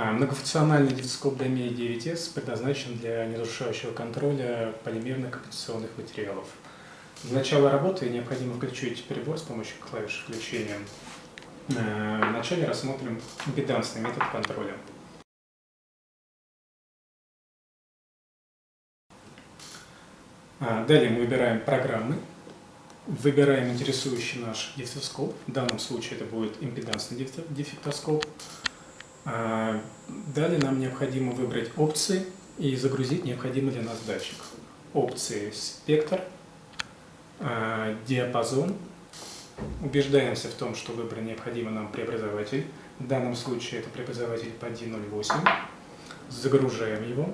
А, Многофункциональный дифтоскоп DMI 9S предназначен для неразрушающего контроля полимерных компенсационных материалов. Для начала работы необходимо включить прибор с помощью клавиши включения. Э, Вначале рассмотрим импедансный метод контроля. А, Далее мы выбираем программы, выбираем интересующий наш дифтоскоп. В данном случае это будет импедансный. А, Далее нам необходимо выбрать опции и загрузить необходимый для нас датчик. Опции спектр, а, диапазон. Убеждаемся в том, что выбран необходимый нам преобразователь. В данном случае это преобразователь по 1.08. Загружаем его.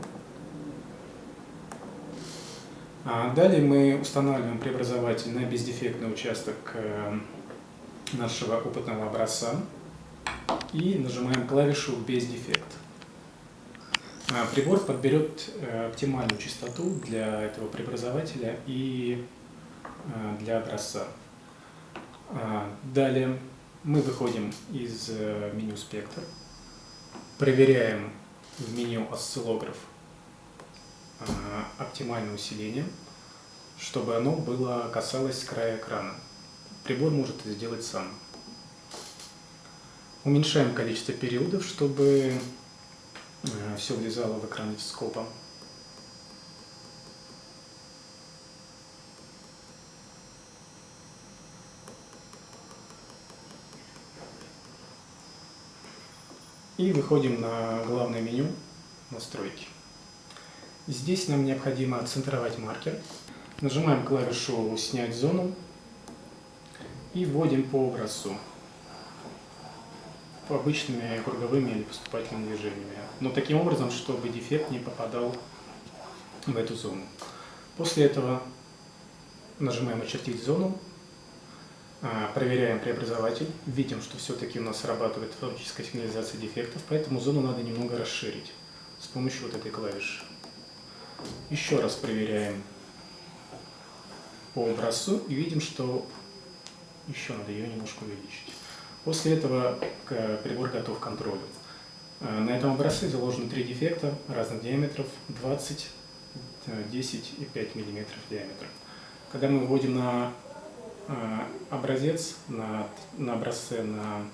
А Далее мы устанавливаем преобразователь на бездефектный участок э, нашего опытного образца и нажимаем клавишу «Без дефект». А, Прибор подберет э, оптимальную частоту для этого преобразователя и э, для образца. А, Далее мы выходим из э, меню «Спектр», проверяем в меню «Осциллограф» оптимальное усиление, чтобы оно было касалось края экрана. Прибор может это сделать сам. Уменьшаем количество периодов, чтобы все влезало в экран дископа. И выходим на главное меню «Настройки». Здесь нам необходимо отцентровать маркер. Нажимаем клавишу «Снять зону» и вводим по образцу обычными круговыми или поступательными движениями. Но таким образом, чтобы дефект не попадал в эту зону. После этого нажимаем «Очертить зону», а, проверяем преобразователь, видим, что все-таки у нас срабатывает автоматическая сигнализация дефектов, поэтому зону надо немного расширить с помощью вот этой клавиши. Еще раз проверяем по образцу и видим, что еще надо ее немножко увеличить. После этого прибор готов к контролю. Э, на этом образце заложено три дефекта разных диаметров 20, 10 и 5 мм диаметра. Когда мы вводим на э, образец, на, на образце на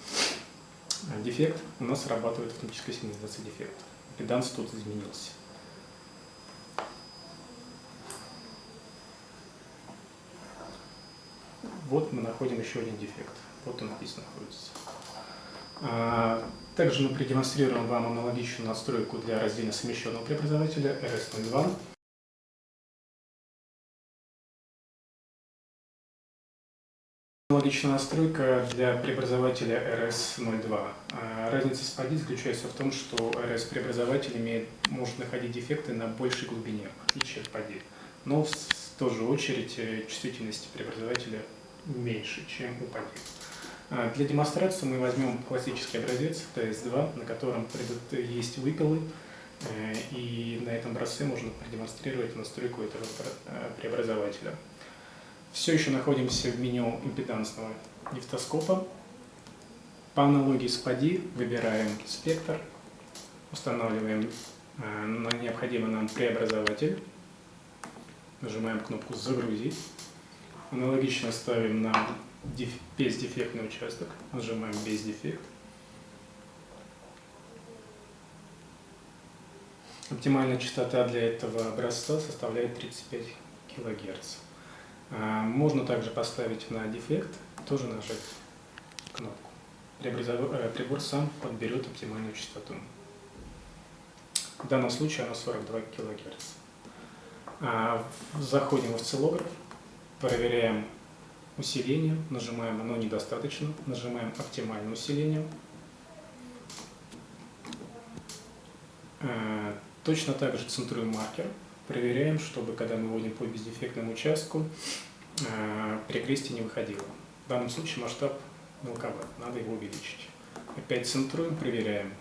дефект, у нас срабатывает автоматическая сигнализация дефекта. Педанс тут изменился. Вот мы находим еще один дефект. Вот он здесь находится. А, также мы продемонстрируем вам аналогичную настройку для раздельно совмещенного преобразователя RS02. Аналогичная настройка для преобразователя RS02. А, разница с PADI заключается в том, что RS-преобразователь имеет, может находить дефекты на большей глубине, в отличие от PADI. Но в ту же очередь чувствительность преобразователя меньше, чем у PADI. А, для демонстрации мы возьмем классический образец TS2, на котором есть выпилы, э, и на этом образце можно продемонстрировать настройку этого э, преобразователя. Все еще находимся в меню импедансного нефтоскопа. По аналогии с PADI выбираем спектр, устанавливаем э, необходимый нам преобразователь, нажимаем кнопку «Загрузить». Аналогично ставим на бездефектный участок, нажимаем «Без дефект». Оптимальная частота для этого образца составляет 35 кГц. А, можно также поставить на дефект, тоже нажать кнопку. Э, прибор сам подберет оптимальную частоту. В данном случае она 42 кГц. А, заходим в осциллограф, проверяем усиление, нажимаем «Оно недостаточно», нажимаем «Оптимальное усиление». А, точно так же центруем маркер, проверяем, чтобы когда мы вводим по бездефектному участку, перекрестие не выходило. В данном случае масштаб мелковат, надо его увеличить. Опять центруем, проверяем.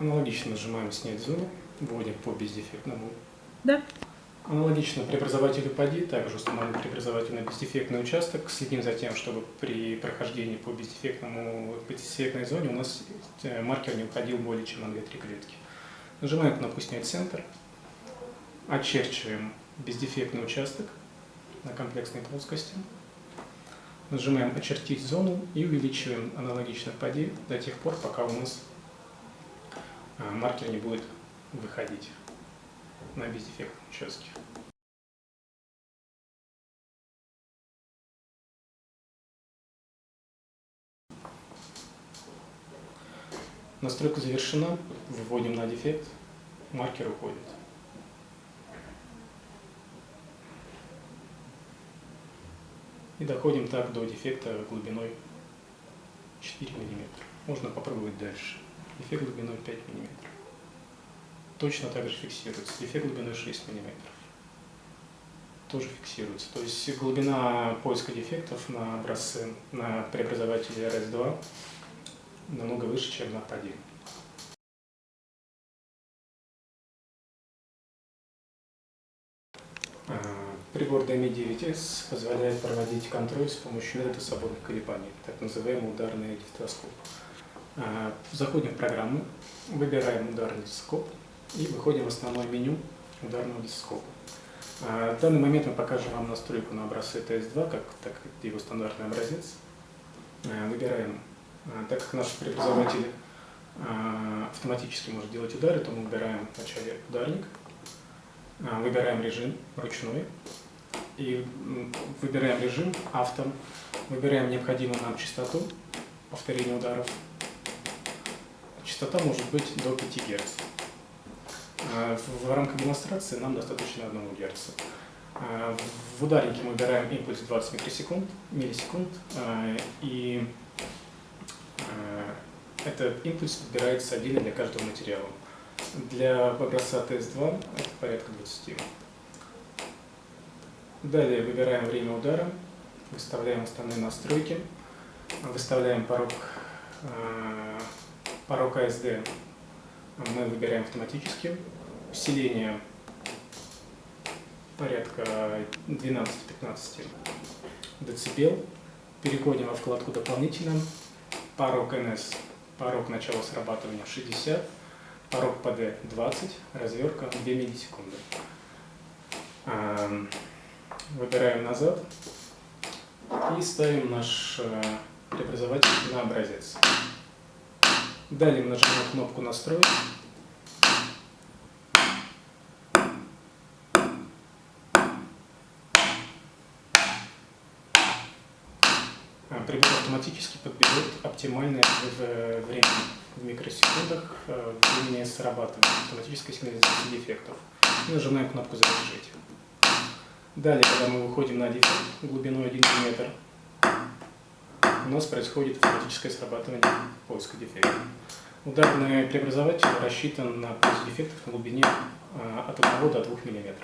Аналогично нажимаем «Снять зону», вводим по бездефектному. Да. Аналогично преобразователю ПАДИ, также установим преобразователь на бездефектный участок. Следим за тем, чтобы при прохождении по бездефектному, бездефектной зоне у нас э, маркер не уходил более чем на 2-3 клетки. Нажимаем кнопку «Снять центр», очерчиваем бездефектный участок на комплексной плоскости, нажимаем «Очертить зону» и увеличиваем аналогично ПАДИ до тех пор, пока у нас маркер не будет выходить на бездефектном участке. Настройка завершена, выводим на дефект, маркер уходит. И доходим так до дефекта глубиной 4 мм. Можно попробовать дальше. Дефект глубиной 5 мм точно так же фиксируется. Дефект глубиной 6 мм. Тоже фиксируется. То есть глубина поиска дефектов на образце, на преобразователе RS2 намного выше, чем на PAD. А, прибор DMI9S позволяет проводить контроль с помощью метода свободных колебаний, так называемый ударный дифтоскоп. А, заходим в программу, выбираем ударный дифтоскоп, и выходим в основное меню ударного дископа. А, в данный момент мы покажем вам настройку на образце TS2, как, так его стандартный образец. А, выбираем, так как наш преобразователь автоматически может делать удары, то мы выбираем вначале ударник, выбираем режим ручной, и выбираем режим авто, выбираем необходимую нам частоту повторения ударов. Частота может быть до 5 Гц. А, в рамках демонстрации нам достаточно 1 Гц. А, в ударнике мы выбираем импульс 20 микросекунд, миллисекунд, а, и этот импульс выбирается отдельно для каждого материала. Для образца TS2 это порядка 20. Далее выбираем время удара, выставляем основные настройки, выставляем порог, порог ASD мы выбираем автоматически. Усиление порядка 12-15 дБ. Переходим во вкладку «Дополнительно». Порог NS, порог начала срабатывания 60, порог ПД 20, развертка 2 миллисекунды. Выбираем назад и ставим наш э, преобразователь на образец. Далее мы нажимаем кнопку «Настроить». А, прибор автоматически подберет оптимальное время в микросекундах э, времени срабатывания автоматической сигнализации дефектов. И нажимаем кнопку «Завершить». Далее, когда мы выходим на дефект глубиной 1 мм, у нас происходит автоматическое срабатывание поиска дефектов. Ударный преобразователь рассчитан на поиск дефектов на глубине а, от 1 до 2 мм.